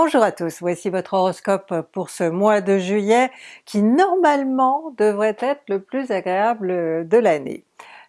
Bonjour à tous, voici votre horoscope pour ce mois de juillet qui normalement devrait être le plus agréable de l'année.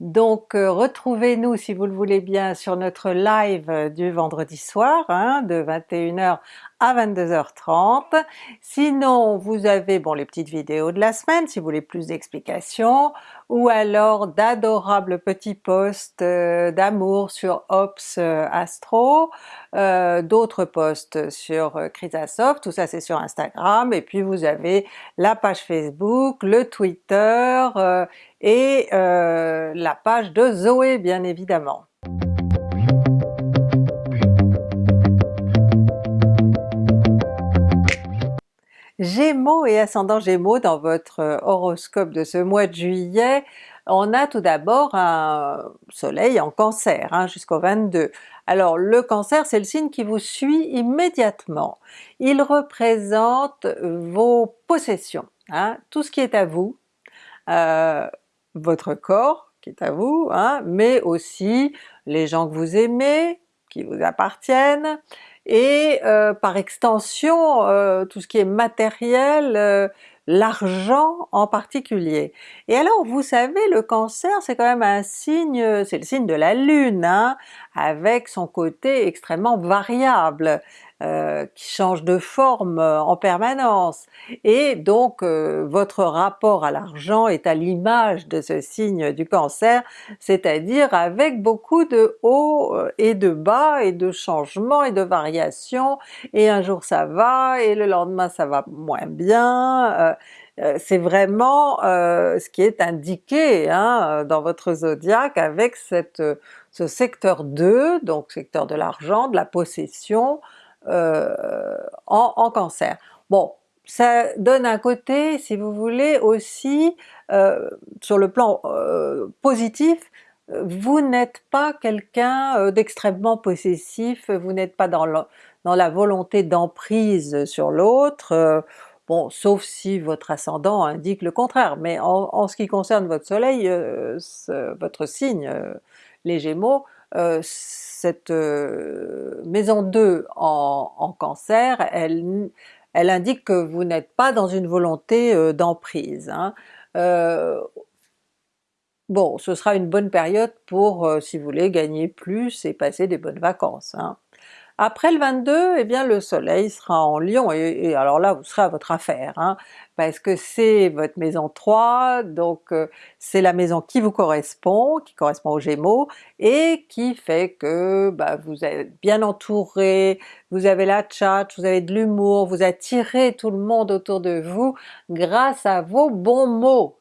Donc euh, retrouvez-nous si vous le voulez bien sur notre live du vendredi soir hein, de 21h à 22h30. Sinon vous avez bon les petites vidéos de la semaine si vous voulez plus d'explications, ou alors d'adorables petits posts euh, d'amour sur Ops euh, Astro, d'autres posts sur Chrysasoft, tout ça c'est sur Instagram, et puis vous avez la page Facebook, le Twitter et la page de Zoé bien évidemment. Gémeaux et ascendant Gémeaux dans votre euh, horoscope de ce mois de juillet, on a tout d'abord un soleil en cancer hein, jusqu'au 22. Alors le cancer c'est le signe qui vous suit immédiatement. Il représente vos possessions, hein, tout ce qui est à vous, euh, votre corps qui est à vous, hein, mais aussi les gens que vous aimez, qui vous appartiennent, et euh, par extension euh, tout ce qui est matériel, euh, l'argent en particulier. Et alors vous savez le cancer c'est quand même un signe, c'est le signe de la lune, hein, avec son côté extrêmement variable. Euh, qui change de forme euh, en permanence. Et donc euh, votre rapport à l'argent est à l'image de ce signe du cancer, c'est-à-dire avec beaucoup de hauts et de bas et de changements et de variations, et un jour ça va et le lendemain ça va moins bien, c'est vraiment ce qui est indiqué hein, dans votre zodiaque avec cette, ce secteur 2, donc secteur de l'argent, de la possession, euh, en, cancer. Bon, ça donne un côté, si vous voulez, aussi euh, sur le plan euh, positif, vous n'êtes pas quelqu'un d'extrêmement possessif, vous n'êtes pas dans, la volonté d'emprise sur l'autre, bon sauf si votre ascendant indique le contraire, mais en, en ce qui concerne votre soleil, votre signe, les Gémeaux, cette euh, maison 2 en, cancer, elle, indique que vous n'êtes pas dans une volonté euh, d'emprise. Hein. Euh, bon, ce sera une bonne période pour, si vous voulez, gagner plus et passer des bonnes vacances. Hein. Après le 22, eh bien le soleil sera en Lion, et, alors là vous serez à votre affaire, hein, parce que c'est votre maison 3, donc euh, c'est la maison qui vous correspond, qui correspond aux Gémeaux, et qui fait que bah, vous êtes bien entouré, vous avez la chat, vous avez de l'humour, vous attirez tout le monde autour de vous grâce à vos bons mots.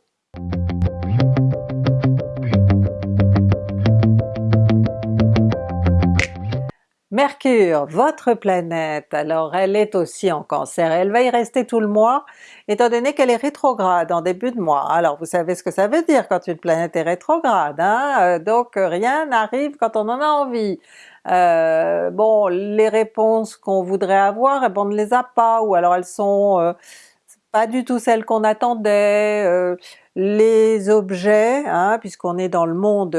Mercure, votre planète, alors elle est aussi en Cancer, elle va y rester tout le mois, étant donné qu'elle est rétrograde en début de mois. Alors vous savez ce que ça veut dire quand une planète est rétrograde, hein? Euh, donc rien n'arrive quand on en a envie. Euh, bon, les réponses qu'on voudrait avoir, eh ben, on ne les a pas, ou alors elles sont euh, pas du tout celles qu'on attendait, les objets, hein, puisqu'on est dans le monde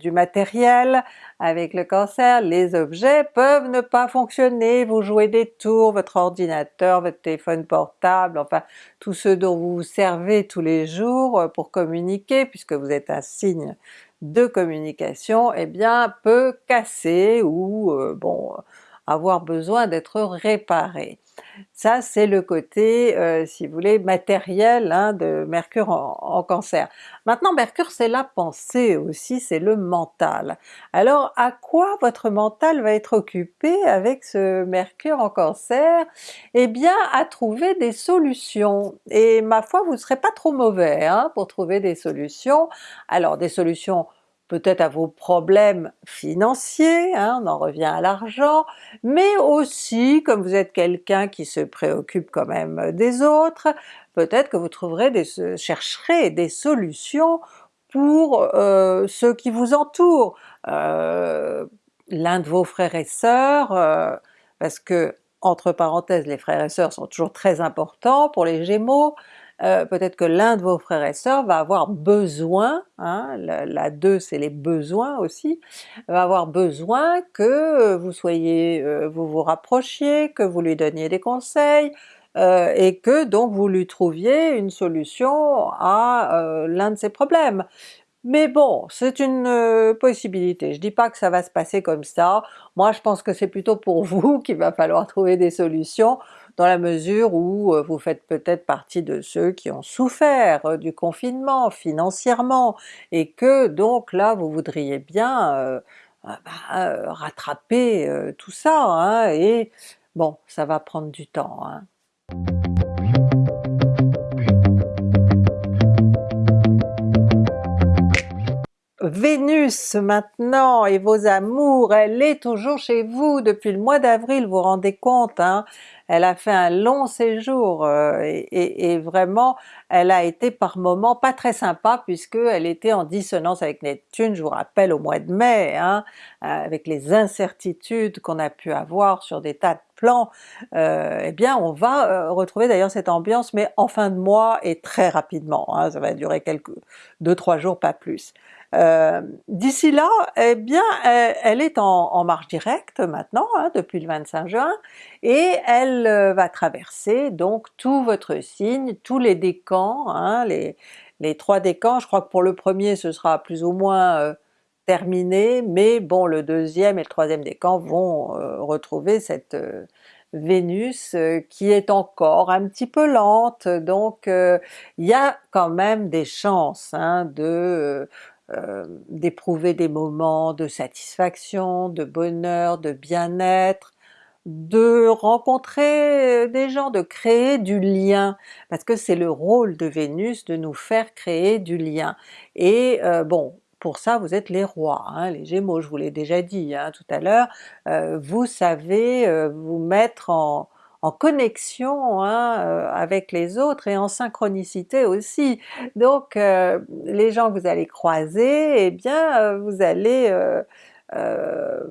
du matériel avec le cancer, les objets peuvent ne pas fonctionner, vous jouez des tours, votre ordinateur, votre téléphone portable, enfin tout ce dont vous vous servez tous les jours pour communiquer, puisque vous êtes un signe de communication, eh bien peut casser ou euh, bon avoir besoin d'être réparé. Ça c'est le côté, euh, si vous voulez, matériel hein, de Mercure en, Cancer. Maintenant Mercure c'est la pensée aussi, c'est le mental. Alors à quoi votre mental va être occupé avec ce Mercure en Cancer? Eh bien à trouver des solutions, et ma foi vous ne serez pas trop mauvais hein, pour trouver des solutions. Alors des solutions peut-être à vos problèmes financiers, hein, on en revient à l'argent, mais aussi comme vous êtes quelqu'un qui se préoccupe quand même des autres, peut-être que vous trouverez des, chercherez des solutions pour euh, ceux qui vous entourent, euh, l'un de vos frères et sœurs, euh, parce que entre parenthèses les frères et sœurs sont toujours très importants pour les Gémeaux, euh, peut-être que l'un de vos frères et sœurs va avoir besoin, hein, la, 2 c'est les besoins aussi, va avoir besoin que vous soyez, euh, vous vous rapprochiez, que vous lui donniez des conseils, euh, et que donc vous lui trouviez une solution à l'un de ses problèmes. Mais bon, c'est une possibilité, je dis pas que ça va se passer comme ça, moi je pense que c'est plutôt pour vous qu'il va falloir trouver des solutions, dans la mesure où euh, vous faites peut-être partie de ceux qui ont souffert euh, du confinement financièrement, et que donc là vous voudriez bien bah, rattraper tout ça, hein, et bon, ça va prendre du temps. Hein. Vénus maintenant et vos amours, elle est toujours chez vous depuis le mois d'avril, vous vous rendez compte, hein? elle a fait un long séjour euh, et, vraiment elle a été par moments pas très sympa puisque elle était en dissonance avec Neptune, je vous rappelle au mois de mai, hein, avec les incertitudes qu'on a pu avoir sur des tas de plans, euh, eh bien on va euh, retrouver d'ailleurs cette ambiance mais en fin de mois et très rapidement, hein, ça va durer quelques deux trois jours pas plus. Euh, d'ici là, eh bien elle, est en, marche directe maintenant, hein, depuis le 25 juin, et elle euh, va traverser donc tout votre signe, tous les décans, hein, les, trois décans, je crois que pour le premier ce sera plus ou moins euh, terminé, mais bon le deuxième et le troisième décan vont retrouver cette Vénus qui est encore un petit peu lente, donc il y a quand même des chances hein, de euh, d'éprouver des moments de satisfaction, de bonheur, de bien-être, de rencontrer euh, des gens, de créer du lien, parce que c'est le rôle de Vénus de nous faire créer du lien. Et euh, bon, pour ça vous êtes les rois, hein, les Gémeaux, je vous l'ai déjà dit hein, tout à l'heure, vous savez vous mettre en, en connexion hein, euh, avec les autres et en synchronicité aussi. Donc euh, les gens que vous allez croiser, eh bien euh, vous allez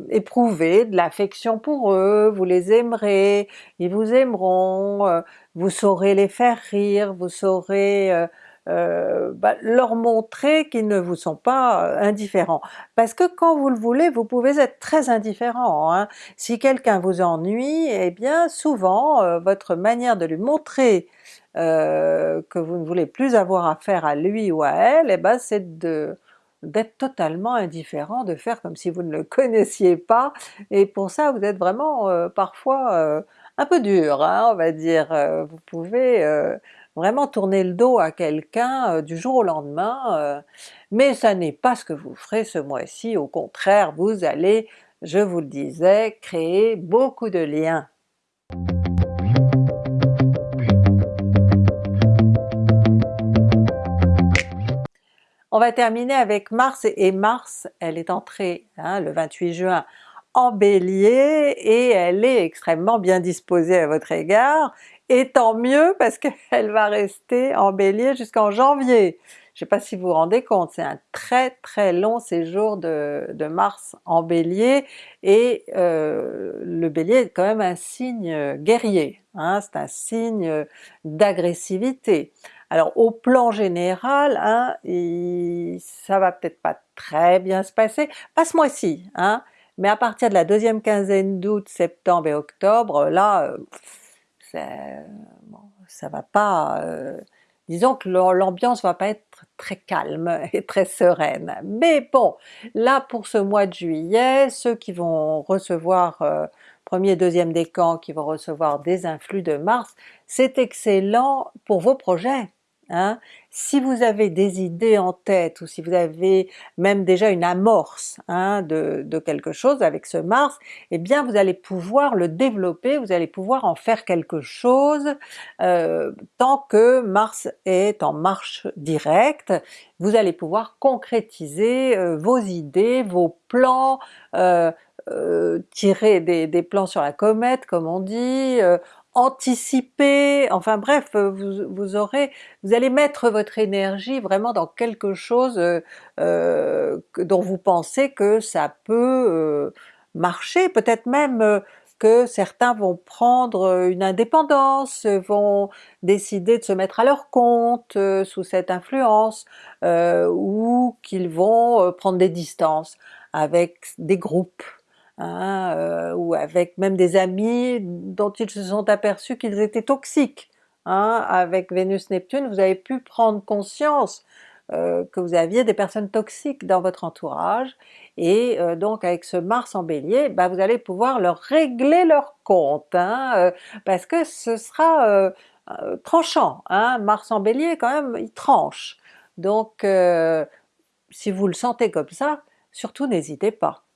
éprouver de l'affection pour eux, vous les aimerez, ils vous aimeront, vous saurez les faire rire, vous saurez euh, bah, leur montrer qu'ils ne vous sont pas euh, indifférents. Parce que quand vous le voulez, vous pouvez être très indifférent. Hein. Si quelqu'un vous ennuie, eh bien souvent euh, votre manière de lui montrer que vous ne voulez plus avoir affaire à lui ou à elle, eh ben c'est de d'être totalement indifférent, de faire comme si vous ne le connaissiez pas, et pour ça vous êtes vraiment parfois un peu dur, hein, on va dire. vous pouvez vraiment tourner le dos à quelqu'un euh, du jour au lendemain, euh, mais ça n'est pas ce que vous ferez ce mois-ci, au contraire vous allez, je vous le disais, créer beaucoup de liens. On va terminer avec Mars, et Mars, elle est entrée hein, le 28 juin en Bélier et elle est extrêmement bien disposée à votre égard, et tant mieux parce qu'elle va rester en Bélier jusqu'en janvier. Je sais pas si vous vous rendez compte, c'est un très très long séjour de, Mars en Bélier, et euh, le Bélier est quand même un signe guerrier, hein, c'est un signe d'agressivité. Alors au plan général, hein, ça va peut-être pas très bien se passer, pas ce mois-ci, hein, mais à partir de la deuxième quinzaine d'août, septembre et octobre, là, ça, bon, ça va pas... Euh, disons que l'ambiance va pas être très calme et très sereine. Mais bon, là pour ce mois de juillet, ceux qui vont recevoir euh, premier, deuxième décan, qui vont recevoir des influx de Mars, c'est excellent pour vos projets. Hein? Si vous avez des idées en tête ou si vous avez même déjà une amorce hein, de, quelque chose avec ce Mars, eh bien vous allez pouvoir le développer, vous allez pouvoir en faire quelque chose euh, tant que Mars est en marche directe, vous allez pouvoir concrétiser euh, vos idées, vos plans, euh, tirer des, des, plans sur la comète comme on dit, anticiper, enfin bref, euh, vous, aurez, vous allez mettre votre énergie vraiment dans quelque chose euh, euh, dont vous pensez que ça peut marcher, peut-être même que certains vont prendre une indépendance, vont décider de se mettre à leur compte sous cette influence, ou qu'ils vont prendre des distances avec des groupes, hein, ou avec même des amis dont ils se sont aperçus qu'ils étaient toxiques. Hein. Avec Vénus-Neptune vous avez pu prendre conscience euh, que vous aviez des personnes toxiques dans votre entourage, et euh, donc avec ce Mars en Bélier, bah, vous allez pouvoir leur régler leur compte, hein, euh, parce que ce sera tranchant? Mars en Bélier quand même, il tranche. Donc si vous le sentez comme ça, surtout n'hésitez pas.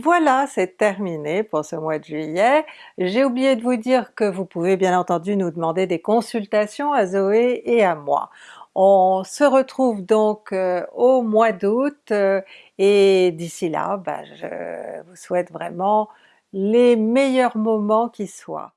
Voilà, c'est terminé pour ce mois de juillet. J'ai oublié de vous dire que vous pouvez bien entendu nous demander des consultations à Zoé et à moi. On se retrouve donc euh, au mois d'août euh, et d'ici là, ben, je vous souhaite vraiment les meilleurs moments qui soient.